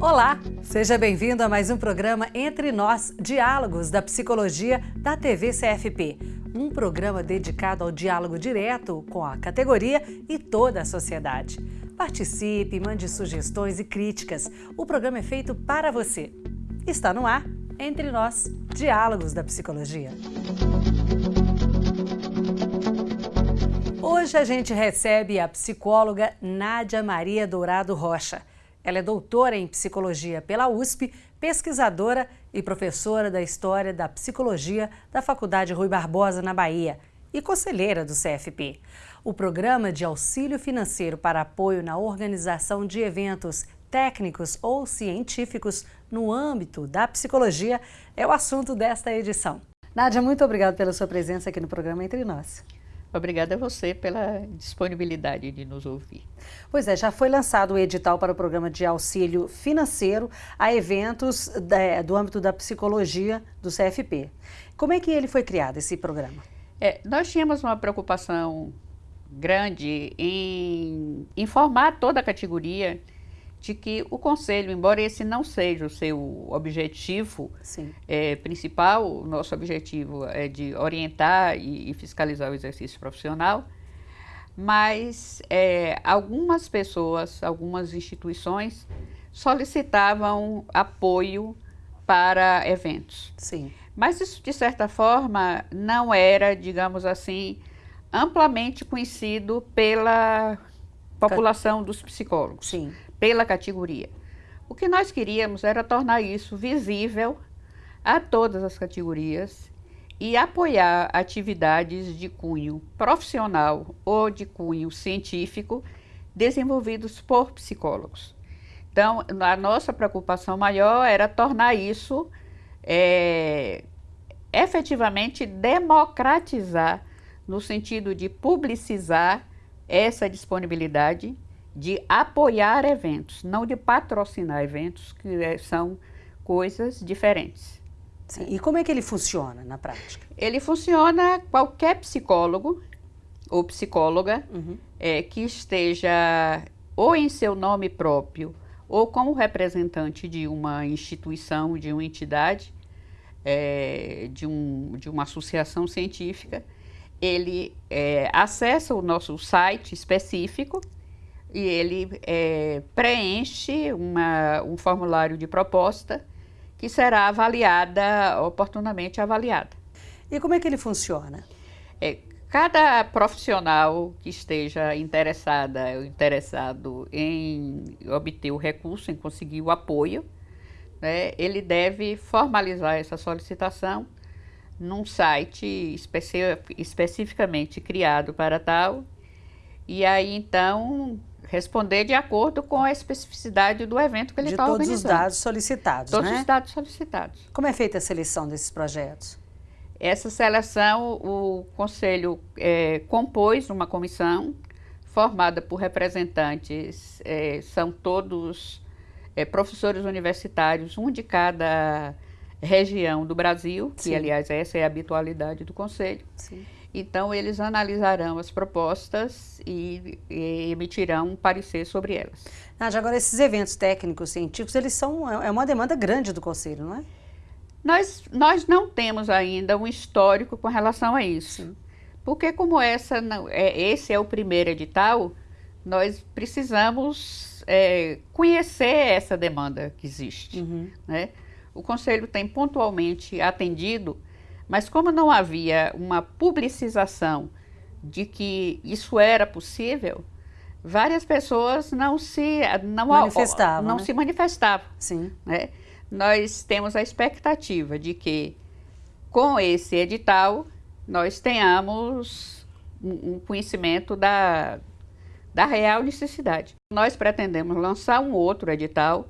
Olá, seja bem-vindo a mais um programa Entre Nós, Diálogos da Psicologia da TV CFP. Um programa dedicado ao diálogo direto com a categoria e toda a sociedade. Participe, mande sugestões e críticas. O programa é feito para você. Está no ar Entre Nós, Diálogos da Psicologia. Hoje a gente recebe a psicóloga Nádia Maria Dourado Rocha. Ela é doutora em psicologia pela USP, pesquisadora e professora da História da Psicologia da Faculdade Rui Barbosa, na Bahia, e conselheira do CFP. O Programa de Auxílio Financeiro para Apoio na Organização de Eventos Técnicos ou Científicos no âmbito da psicologia é o assunto desta edição. Nádia, muito obrigada pela sua presença aqui no programa Entre Nós. Obrigada a você pela disponibilidade de nos ouvir. Pois é, já foi lançado o edital para o programa de auxílio financeiro a eventos da, do âmbito da psicologia do CFP. Como é que ele foi criado, esse programa? É, nós tínhamos uma preocupação grande em informar toda a categoria de que o Conselho, embora esse não seja o seu objetivo é, principal, o nosso objetivo é de orientar e, e fiscalizar o exercício profissional, mas é, algumas pessoas, algumas instituições solicitavam apoio para eventos. Sim. Mas isso, de certa forma, não era, digamos assim, amplamente conhecido pela população dos psicólogos. Sim pela categoria. O que nós queríamos era tornar isso visível a todas as categorias e apoiar atividades de cunho profissional ou de cunho científico desenvolvidos por psicólogos. Então, a nossa preocupação maior era tornar isso é, efetivamente democratizar, no sentido de publicizar essa disponibilidade de apoiar eventos, não de patrocinar eventos, que é, são coisas diferentes. Sim. E como é que ele funciona na prática? Ele funciona qualquer psicólogo ou psicóloga uhum. é, que esteja ou em seu nome próprio ou como representante de uma instituição, de uma entidade, é, de, um, de uma associação científica, ele é, acessa o nosso site específico e ele é, preenche uma, um formulário de proposta que será avaliada, oportunamente avaliada. E como é que ele funciona? É, cada profissional que esteja interessada ou interessado em obter o recurso, em conseguir o apoio, né, ele deve formalizar essa solicitação num site especi especificamente criado para tal, e aí então responder de acordo com a especificidade do evento que ele está organizando. De todos os dados solicitados, Todos né? os dados solicitados. Como é feita a seleção desses projetos? Essa seleção, o Conselho é, compôs uma comissão formada por representantes, é, são todos é, professores universitários, um de cada região do Brasil, Sim. que aliás essa é a habitualidade do Conselho. Sim então, eles analisarão as propostas e, e emitirão um parecer sobre elas. Nádia, agora esses eventos técnicos científicos, eles são, é uma demanda grande do Conselho, não é? Nós, nós não temos ainda um histórico com relação a isso. Sim. Porque como essa não, é, esse é o primeiro edital, nós precisamos é, conhecer essa demanda que existe. Uhum. Né? O Conselho tem pontualmente atendido mas como não havia uma publicização de que isso era possível, várias pessoas não se não manifestavam, não né? se manifestavam. Sim. Né? Nós temos a expectativa de que com esse edital nós tenhamos um conhecimento da, da real necessidade. Nós pretendemos lançar um outro edital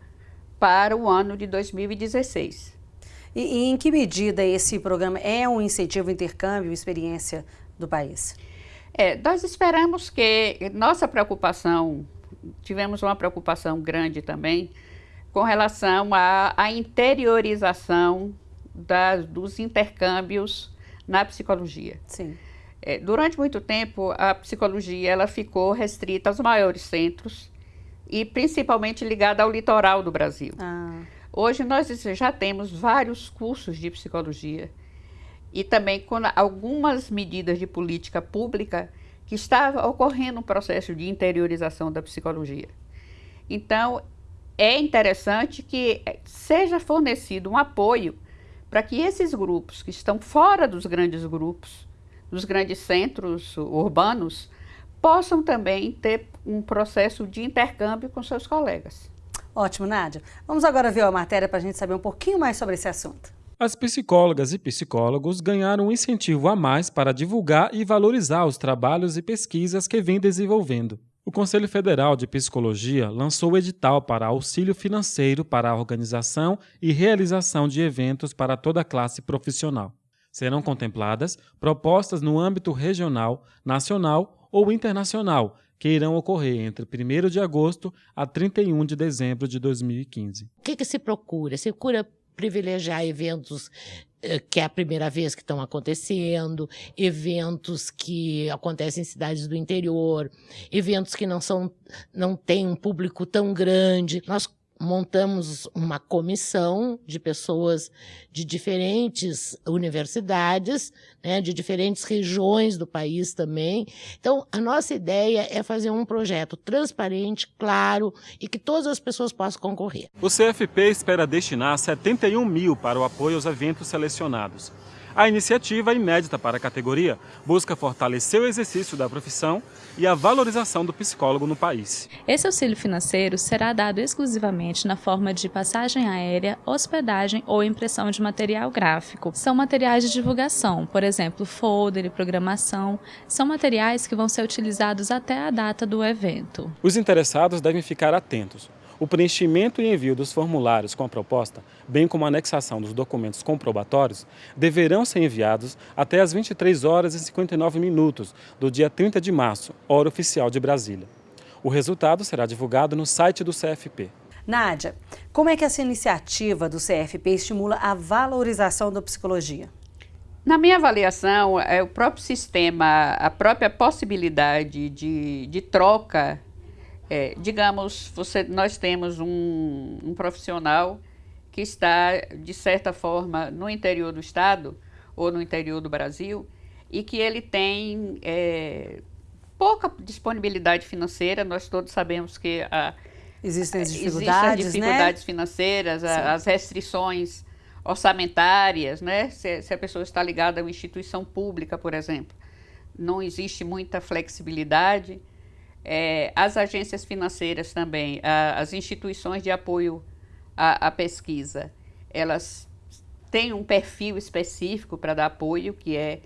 para o ano de 2016. E, e, em que medida esse programa é um incentivo ao intercâmbio, experiência do país? É, nós esperamos que nossa preocupação, tivemos uma preocupação grande também com relação à, à interiorização das, dos intercâmbios na psicologia. Sim. É, durante muito tempo, a psicologia ela ficou restrita aos maiores centros e principalmente ligada ao litoral do Brasil. Ah. Hoje nós já temos vários cursos de psicologia e também com algumas medidas de política pública que está ocorrendo um processo de interiorização da psicologia. Então, é interessante que seja fornecido um apoio para que esses grupos que estão fora dos grandes grupos, dos grandes centros urbanos, possam também ter um processo de intercâmbio com seus colegas. Ótimo, Nádia. Vamos agora ver a matéria para a gente saber um pouquinho mais sobre esse assunto. As psicólogas e psicólogos ganharam um incentivo a mais para divulgar e valorizar os trabalhos e pesquisas que vêm desenvolvendo. O Conselho Federal de Psicologia lançou o edital para auxílio financeiro para a organização e realização de eventos para toda a classe profissional. Serão contempladas propostas no âmbito regional, nacional ou internacional que irão ocorrer entre 1 de agosto a 31 de dezembro de 2015. O que, que se procura? Se procura privilegiar eventos eh, que é a primeira vez que estão acontecendo, eventos que acontecem em cidades do interior, eventos que não são não têm um público tão grande. Nós montamos uma comissão de pessoas de diferentes universidades, né, de diferentes regiões do país também. Então, a nossa ideia é fazer um projeto transparente, claro e que todas as pessoas possam concorrer. O CFP espera destinar 71 mil para o apoio aos eventos selecionados. A iniciativa, inédita para a categoria, busca fortalecer o exercício da profissão e a valorização do psicólogo no país. Esse auxílio financeiro será dado exclusivamente na forma de passagem aérea, hospedagem ou impressão de material gráfico. São materiais de divulgação, por exemplo, folder e programação, são materiais que vão ser utilizados até a data do evento. Os interessados devem ficar atentos o preenchimento e envio dos formulários com a proposta, bem como a anexação dos documentos comprobatórios, deverão ser enviados até as 23 horas e 59 minutos do dia 30 de março, hora oficial de Brasília. O resultado será divulgado no site do CFP. Nádia, como é que essa iniciativa do CFP estimula a valorização da psicologia? Na minha avaliação, é o próprio sistema, a própria possibilidade de, de troca é, digamos, você, nós temos um, um, profissional que está, de certa forma, no interior do estado ou no interior do Brasil e que ele tem é, pouca disponibilidade financeira. Nós todos sabemos que a, existem as dificuldades, existem as dificuldades né? financeiras, a, as restrições orçamentárias, né? Se, se a pessoa está ligada a uma instituição pública, por exemplo, não existe muita flexibilidade. É, as agências financeiras também, a, as instituições de apoio à, à, pesquisa, elas têm um perfil específico para dar apoio, que é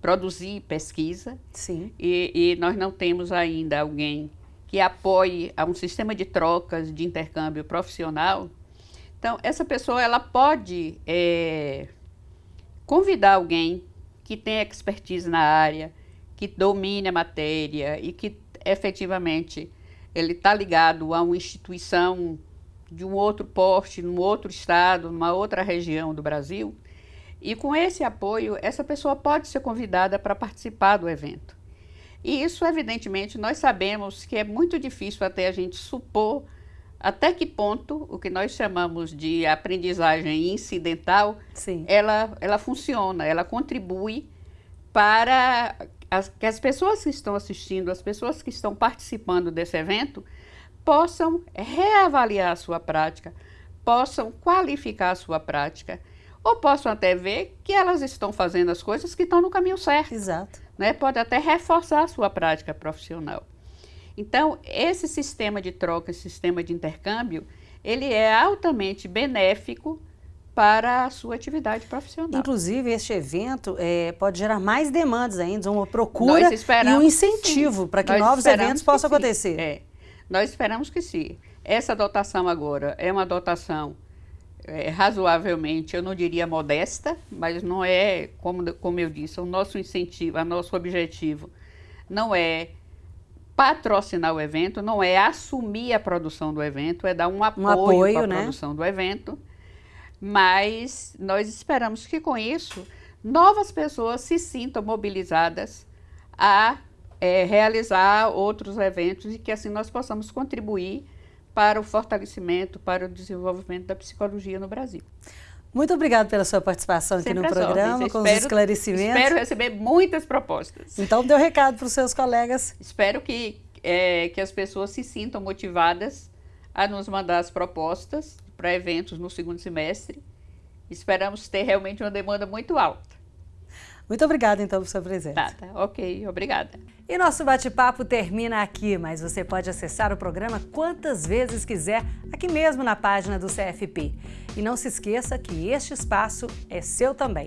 produzir pesquisa. Sim. E, e, nós não temos ainda alguém que apoie a um sistema de trocas, de intercâmbio profissional. Então, essa pessoa ela pode é, convidar alguém que tem expertise na área, que domine a matéria e que efetivamente ele está ligado a uma instituição de um outro porte, num outro estado, numa outra região do Brasil, e com esse apoio, essa pessoa pode ser convidada para participar do evento. E isso, evidentemente, nós sabemos que é muito difícil até a gente supor até que ponto o que nós chamamos de aprendizagem incidental, Sim. ela, ela funciona, ela contribui para as, que as pessoas que estão assistindo, as pessoas que estão participando desse evento, possam reavaliar a sua prática, possam qualificar a sua prática, ou possam até ver que elas estão fazendo as coisas que estão no caminho certo. Exato. Né? Pode até reforçar a sua prática profissional. Então, esse sistema de troca, esse sistema de intercâmbio, ele é altamente benéfico para a sua atividade profissional. Inclusive, este evento é, pode gerar mais demandas ainda, uma procura e um incentivo para que Nós novos eventos possam acontecer. É. Nós esperamos que sim. Essa dotação agora é uma dotação é, razoavelmente, eu não diria modesta, mas não é, como, como eu disse, o nosso incentivo, o nosso objetivo não é patrocinar o evento, não é assumir a produção do evento, é dar um apoio, um apoio para a né? produção do evento mas nós esperamos que com isso novas pessoas se sintam mobilizadas a é, realizar outros eventos e que assim nós possamos contribuir para o fortalecimento, para o desenvolvimento da psicologia no Brasil. Muito obrigada pela sua participação aqui no programa, com espero, os esclarecimentos. Espero receber muitas propostas. Então, dê um recado para os seus colegas. Espero que, é, que as pessoas se sintam motivadas a nos mandar as propostas para eventos no segundo semestre. Esperamos ter realmente uma demanda muito alta. Muito obrigada, então, por sua presença. Tá, tá, ok, obrigada. E nosso bate-papo termina aqui, mas você pode acessar o programa quantas vezes quiser, aqui mesmo na página do CFP. E não se esqueça que este espaço é seu também.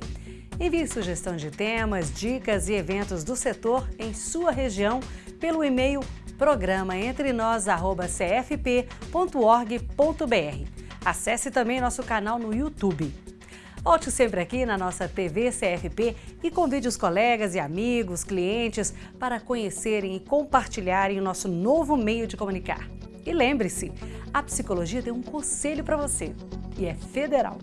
Envie sugestão de temas, dicas e eventos do setor em sua região pelo e-mail programaentrenós.cfp.org.br. Acesse também nosso canal no YouTube. Volte sempre aqui na nossa TV CFP e convide os colegas e amigos, clientes para conhecerem e compartilharem o nosso novo meio de comunicar. E lembre-se, a psicologia tem um conselho para você e é federal.